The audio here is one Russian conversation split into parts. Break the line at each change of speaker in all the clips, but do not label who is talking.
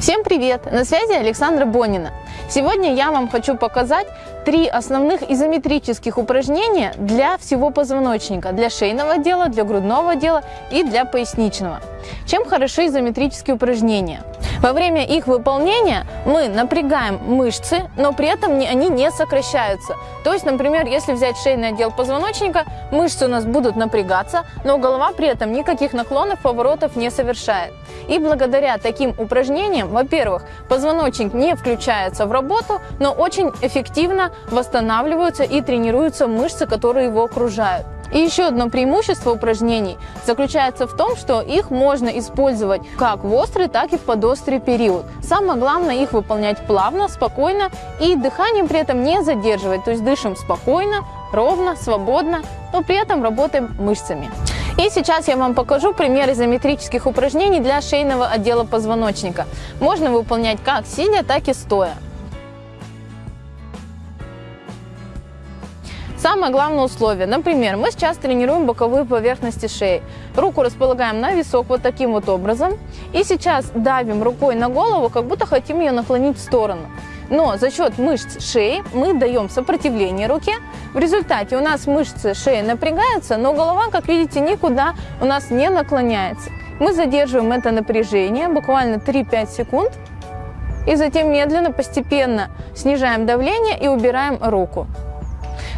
Всем привет! На связи Александра Бонина. Сегодня я вам хочу показать три основных изометрических упражнения для всего позвоночника, для шейного отдела, для грудного отдела и для поясничного. Чем хороши изометрические упражнения? Во время их выполнения мы напрягаем мышцы, но при этом они не сокращаются. То есть, например, если взять шейный отдел позвоночника, мышцы у нас будут напрягаться, но голова при этом никаких наклонов, поворотов не совершает. И благодаря таким упражнениям, во-первых, позвоночник не включается в работу, но очень эффективно восстанавливаются и тренируются мышцы, которые его окружают. И еще одно преимущество упражнений заключается в том, что их можно использовать как в острый, так и в подострый период. Самое главное их выполнять плавно, спокойно и дыхание при этом не задерживать. То есть дышим спокойно, ровно, свободно, но при этом работаем мышцами. И сейчас я вам покажу пример изометрических упражнений для шейного отдела позвоночника. Можно выполнять как сидя, так и стоя. Самое главное условие, например, мы сейчас тренируем боковые поверхности шеи. Руку располагаем на висок вот таким вот образом. И сейчас давим рукой на голову, как будто хотим ее наклонить в сторону. Но за счет мышц шеи мы даем сопротивление руке. В результате у нас мышцы шеи напрягаются, но голова, как видите, никуда у нас не наклоняется. Мы задерживаем это напряжение буквально 3-5 секунд. И затем медленно, постепенно снижаем давление и убираем руку.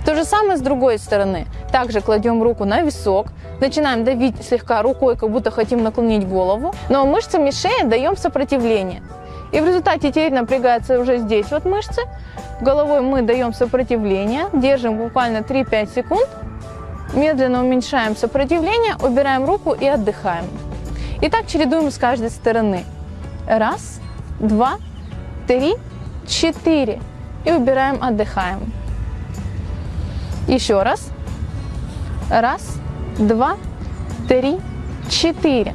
То же самое с другой стороны. Также кладем руку на висок, начинаем давить слегка рукой, как будто хотим наклонить голову, но мышцами шеи даем сопротивление. И в результате теперь напрягаются уже здесь вот мышцы. Головой мы даем сопротивление, держим буквально 3-5 секунд, медленно уменьшаем сопротивление, убираем руку и отдыхаем. И так чередуем с каждой стороны. Раз, два, три, четыре. И убираем, отдыхаем. Еще раз. Раз, два, три, четыре.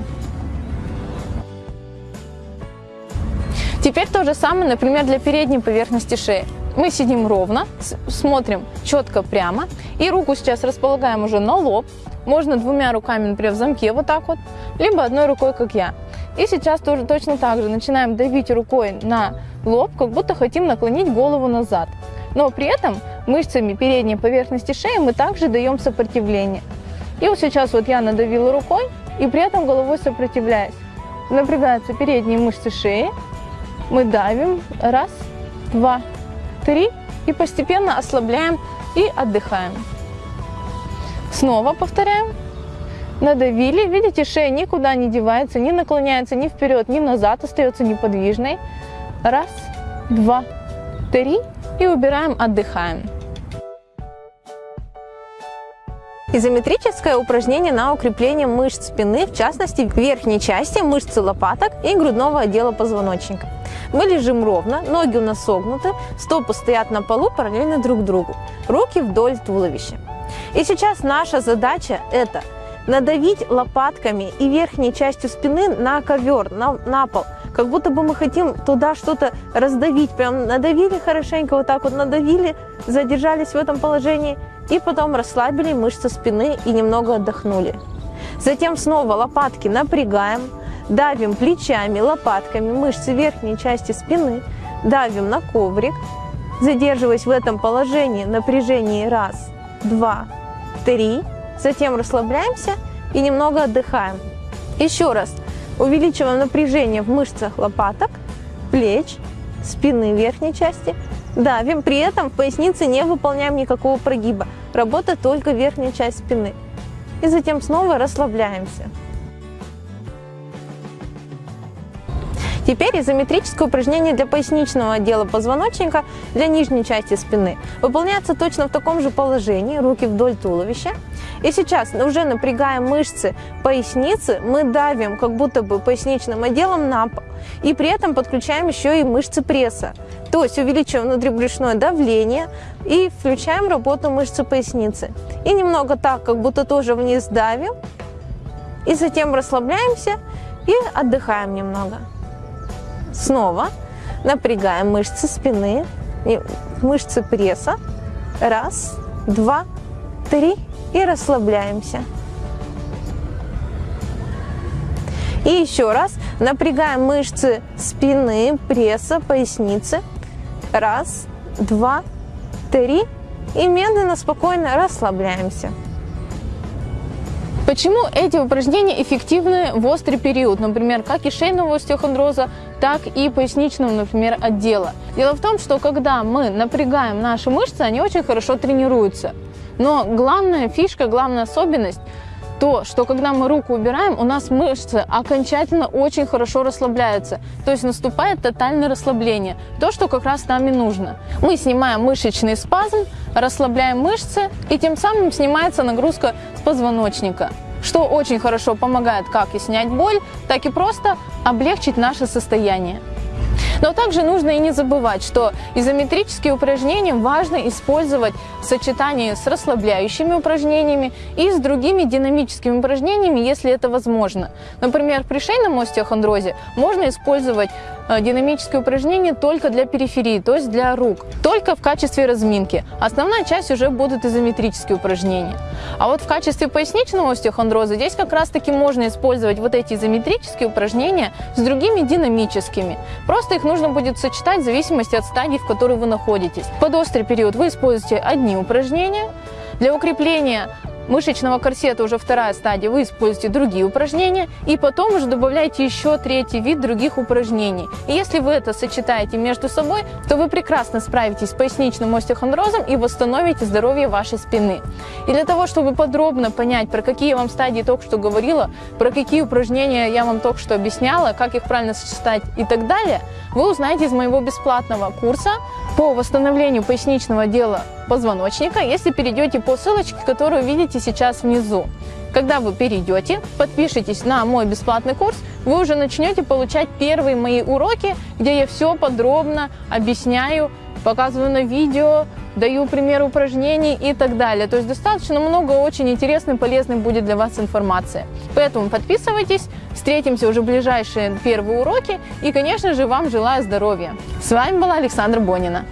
Теперь то же самое, например, для передней поверхности шеи. Мы сидим ровно, смотрим четко прямо. И руку сейчас располагаем уже на лоб. Можно двумя руками, например, в замке вот так вот, либо одной рукой, как я. И сейчас тоже точно так же начинаем давить рукой на лоб, как будто хотим наклонить голову назад. Но при этом мышцами передней поверхности шеи мы также даем сопротивление. И вот сейчас вот я надавила рукой и при этом головой сопротивляюсь. Напрягаются передние мышцы шеи. Мы давим. Раз, два, три. И постепенно ослабляем и отдыхаем. Снова повторяем. Надавили. Видите, шея никуда не девается, не наклоняется ни вперед, ни назад, остается неподвижной. Раз, два, три. И убираем, отдыхаем. Изометрическое упражнение на укрепление мышц спины, в частности верхней части мышцы лопаток и грудного отдела позвоночника. Мы лежим ровно, ноги у нас согнуты, стопы стоят на полу параллельно друг другу, руки вдоль туловища. И сейчас наша задача это надавить лопатками и верхней частью спины на ковер, на, на пол, как будто бы мы хотим туда что-то раздавить, прям надавили хорошенько, вот так вот надавили, задержались в этом положении – и потом расслабили мышцы спины и немного отдохнули. Затем снова лопатки напрягаем, давим плечами, лопатками мышцы верхней части спины, давим на коврик, задерживаясь в этом положении, напряжении раз, два, три. Затем расслабляемся и немного отдыхаем. Еще раз увеличиваем напряжение в мышцах лопаток, плеч, спины верхней части – Давим, при этом в пояснице не выполняем никакого прогиба. Работает только верхняя часть спины. И затем снова расслабляемся. Теперь изометрическое упражнение для поясничного отдела позвоночника для нижней части спины. Выполняется точно в таком же положении, руки вдоль туловища. И сейчас уже напрягаем мышцы поясницы, мы давим как будто бы поясничным отделом на пол. И при этом подключаем еще и мышцы пресса. То есть увеличиваем внутрибрюшное давление и включаем работу мышцы поясницы. И немного так, как будто тоже вниз давим. И затем расслабляемся и отдыхаем немного. Снова напрягаем мышцы спины, мышцы пресса. Раз, два, три и расслабляемся. И еще раз напрягаем мышцы спины, пресса, поясницы. Раз, два, три. И медленно, спокойно расслабляемся. Почему эти упражнения эффективны в острый период, например, как и шейного остеохондроза, так и поясничного, например, отдела? Дело в том, что когда мы напрягаем наши мышцы, они очень хорошо тренируются. Но главная фишка, главная особенность то, что когда мы руку убираем, у нас мышцы окончательно очень хорошо расслабляются. То есть наступает тотальное расслабление. То, что как раз нам и нужно. Мы снимаем мышечный спазм, расслабляем мышцы, и тем самым снимается нагрузка с позвоночника что очень хорошо помогает как и снять боль, так и просто облегчить наше состояние. Но также нужно и не забывать, что изометрические упражнения важно использовать в сочетании с расслабляющими упражнениями и с другими динамическими упражнениями, если это возможно. Например, при шейном остеохондрозе можно использовать динамические упражнения только для периферии, то есть для рук, только в качестве разминки. Основная часть уже будут изометрические упражнения. А вот в качестве поясничного остеохондроза здесь как раз таки можно использовать вот эти изометрические упражнения с другими динамическими. Просто их нужно будет сочетать в зависимости от стадии, в которой вы находитесь. Под острый период вы используете одни упражнения. Для укрепления мышечного корсета уже вторая стадия, вы используете другие упражнения, и потом уже добавляете еще третий вид других упражнений. И если вы это сочетаете между собой, то вы прекрасно справитесь с поясничным остеохондрозом и восстановите здоровье вашей спины. И для того, чтобы подробно понять, про какие вам стадии только что говорила, про какие упражнения я вам только что объясняла, как их правильно сочетать и так далее, вы узнаете из моего бесплатного курса по восстановлению поясничного отдела позвоночника, если перейдете по ссылочке, которую видите сейчас внизу. Когда вы перейдете, подпишитесь на мой бесплатный курс, вы уже начнете получать первые мои уроки, где я все подробно объясняю, показываю на видео, даю примеры упражнений и так далее. То есть достаточно много очень интересной, полезной будет для вас информации. Поэтому подписывайтесь, встретимся уже в ближайшие первые уроки и, конечно же, вам желаю здоровья. С вами была Александра Бонина.